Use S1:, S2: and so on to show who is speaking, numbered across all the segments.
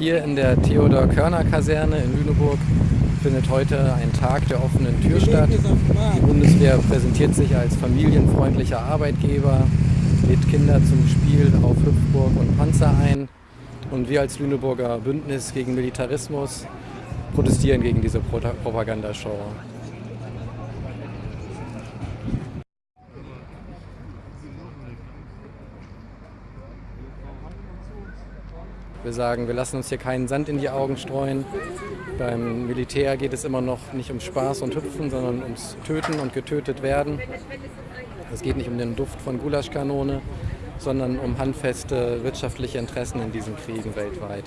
S1: Hier in der Theodor-Körner-Kaserne in Lüneburg findet heute ein Tag der offenen Tür statt. Die Bundeswehr präsentiert sich als familienfreundlicher Arbeitgeber, lädt Kinder zum Spiel auf Hüpfburg und Panzer ein. Und wir als Lüneburger Bündnis gegen Militarismus protestieren gegen diese Propagandashow. Wir sagen, wir lassen uns hier keinen Sand in die Augen streuen. Beim Militär geht es immer noch nicht um Spaß und Hüpfen, sondern ums Töten und getötet werden. Es geht nicht um den Duft von Gulaschkanone, sondern um handfeste wirtschaftliche Interessen in diesen Kriegen weltweit.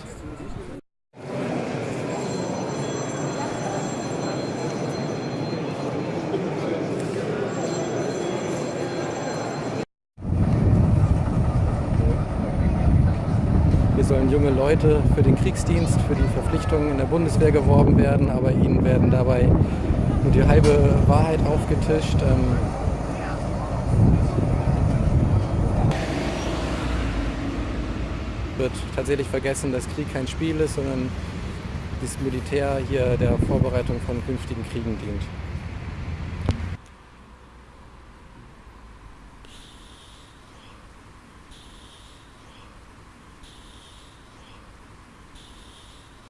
S1: Hier sollen junge Leute für den Kriegsdienst, für die Verpflichtungen in der Bundeswehr geworben werden, aber ihnen werden dabei nur die halbe Wahrheit aufgetischt. Ähm, wird tatsächlich vergessen, dass Krieg kein Spiel ist, sondern das Militär hier der Vorbereitung von künftigen Kriegen dient.